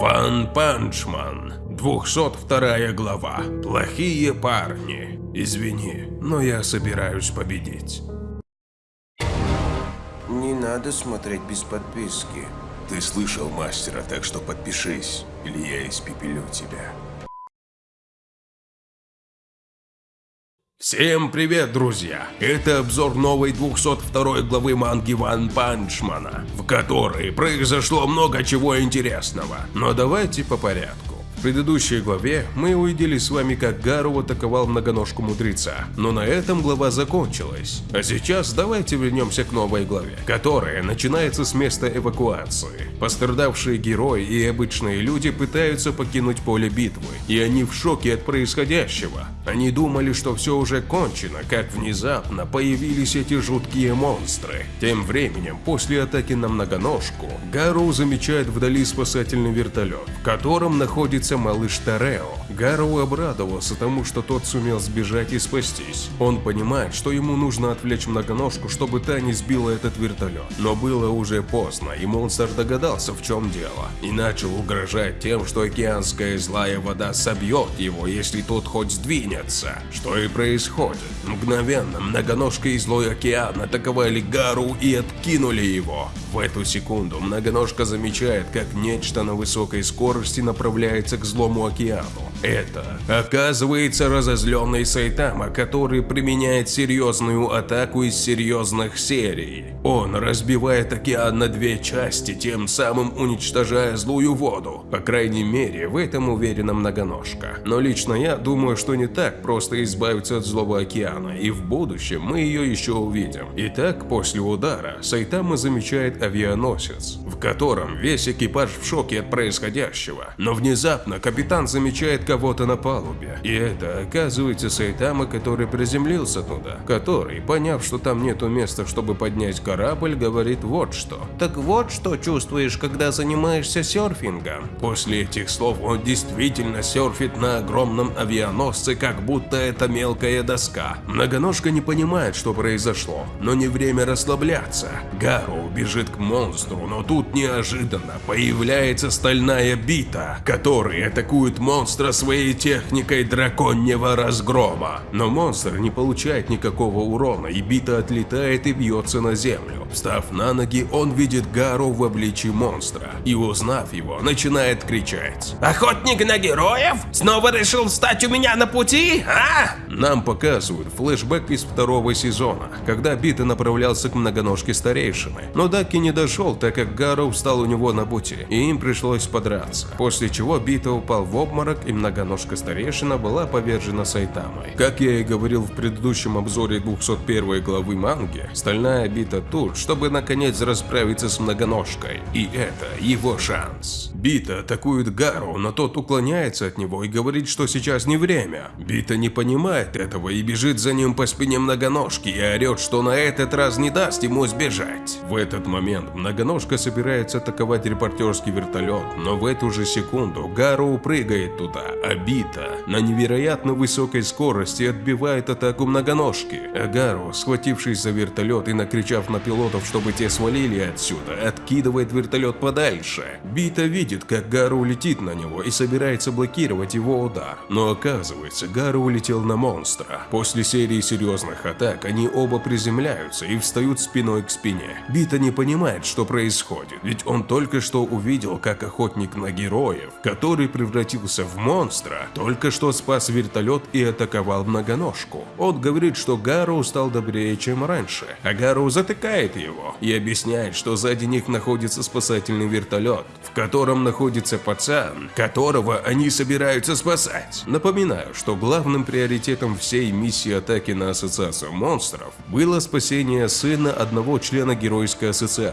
One Punch Man, 202 глава. Плохие парни. Извини, но я собираюсь победить. Не надо смотреть без подписки. Ты слышал мастера, так что подпишись, или я испепелю тебя. Всем привет, друзья! Это обзор новой 202 главы манги One Punch Man а, в которой произошло много чего интересного. Но давайте по порядку. В предыдущей главе мы увидели с вами, как Гару атаковал многоножку мудреца, но на этом глава закончилась. А сейчас давайте вернемся к новой главе, которая начинается с места эвакуации. Пострадавшие герои и обычные люди пытаются покинуть поле битвы, и они в шоке от происходящего. Они думали, что все уже кончено, как внезапно появились эти жуткие монстры. Тем временем, после атаки на многоножку, Гару замечает вдали спасательный вертолет, в котором находится малыш Тарео. Гару обрадовался тому, что тот сумел сбежать и спастись. Он понимает, что ему нужно отвлечь многоножку, чтобы та не сбила этот вертолет. Но было уже поздно, и монстр догадался, в чем дело, и начал угрожать тем, что океанская злая вода собьет его, если тот хоть сдвинется. Что и происходит. Мгновенно многоножка и злой океан атаковали Гару и откинули его. В эту секунду многоножка замечает, как нечто на высокой скорости направляется к злому океану. Это, оказывается, разозленный Сайтама, который применяет серьезную атаку из серьезных серий. Он разбивает океан на две части, тем самым уничтожая злую воду. По крайней мере, в этом уверена многоножка. Но лично я думаю, что не так просто избавиться от злого океана, и в будущем мы ее еще увидим. Итак, после удара Сайтама замечает авианосец, в котором весь экипаж в шоке от происходящего. Но внезапно капитан замечает кого-то на палубе. И это, оказывается, Сайтама, который приземлился туда. Который, поняв, что там нету места, чтобы поднять корабль, говорит вот что. Так вот что чувствуешь, когда занимаешься серфингом. После этих слов он действительно серфит на огромном авианосце, как будто это мелкая доска. Многоножка не понимает, что произошло, но не время расслабляться. Гару бежит к монстру, но тут неожиданно появляется стальная бита, который атакует монстра своей техникой драконьего разгрома. Но монстр не получает никакого урона, и бита отлетает и бьется на землю. Встав на ноги, он видит Гару в обличии монстра, и узнав его, начинает кричать. Охотник на героев? Снова решил встать у меня на пути, а? Нам показывают флешбэк из второго сезона, когда Бита направлялся к многоножке старейшины, но Даки не дошел, так как Гару встал у него на пути, и им пришлось подраться, после чего Бита упал в обморок и многоножка старейшина была повержена Сайтамой. Как я и говорил в предыдущем обзоре 201 главы манги, стальная Бита тут, чтобы наконец расправиться с многоножкой, и это его шанс. Бита атакует Гару, но тот уклоняется от него и говорит, что сейчас не время. Бита не понимает этого и бежит за ним по спине многоножки и орет, что на этот раз не даст ему сбежать. В этот момент многоножка собирается атаковать репортерский вертолет, но в эту же секунду Гару прыгает туда, а Бита на невероятно высокой скорости отбивает атаку многоножки. А Гару, схватившись за вертолет и накричав на пилотов, чтобы те свалили отсюда, откидывает вертолет подальше. Бита видит, как Гару летит на него и собирается блокировать его удар. Но оказывается, Гару улетел на монстра. После серии серьезных атак они оба приземляются и встают спиной к спине. Бита не понимает, что происходит, ведь он только что увидел, как охотник на героев, который превратился в монстра, только что спас вертолет и атаковал многоножку. Он говорит, что Гару стал добрее, чем раньше, а Гару затыкает его и объясняет, что сзади них находится спасательный вертолет, в котором находится пацан, которого они собираются спасать. Напоминаю, что главным приоритетом всей миссии атаки на ассоциацию монстров было спасение сына одного члена геройской ассоциации.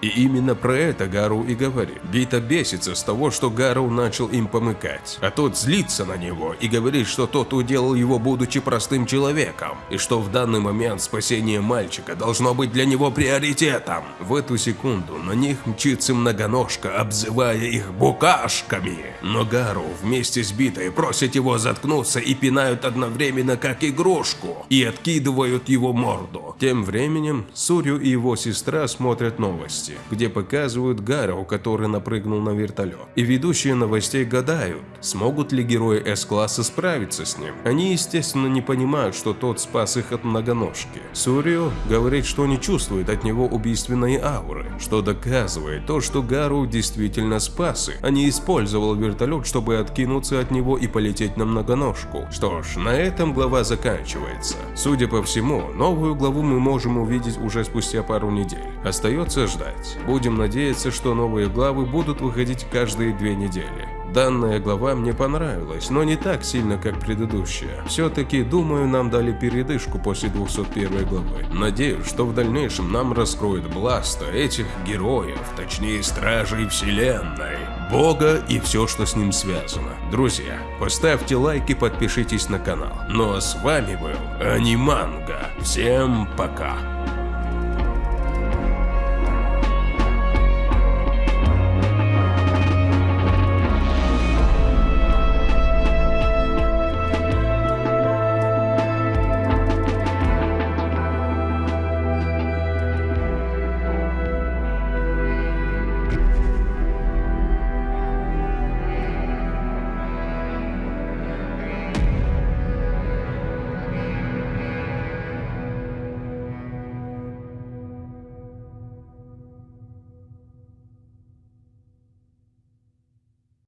И именно про это Гару и говорит. Бита бесится с того, что Гару начал им помыкать, а тот злится на него и говорит, что тот уделал его, будучи простым человеком, и что в данный момент спасение мальчика должно быть для него приоритетом. В эту секунду на них мчится многоножка, обзывая их букашками. Но Гару вместе с битой просят его заткнуться и пинают одновременно как игрушку, и откидывают его морду. Тем временем Сурю и его сестра смотрят новости, где показывают Гару, который напрыгнул на вертолет. И ведущие новостей гадают, смогут ли герои С-класса справиться с ним. Они, естественно, не понимают, что тот спас их от многоножки. Сурю говорит, что не чувствует от него убийственной ауры, что доказывает то, что Гару действительно спас их, а не использовал вертолет, чтобы откинуться от него и полететь на многоножку. Что ж, на этом глава заканчивается. Судя по всему, новую главу мы можем увидеть уже спустя пару недель. Остается ждать. Будем надеяться, что новые главы будут выходить каждые две недели. Данная глава мне понравилась, но не так сильно, как предыдущая. Все-таки, думаю, нам дали передышку после 201 главы. Надеюсь, что в дальнейшем нам раскроют Бласта, этих героев, точнее Стражей Вселенной, Бога и все, что с ним связано. Друзья, поставьте лайк и подпишитесь на канал. Ну а с вами был Аниманга. Всем пока.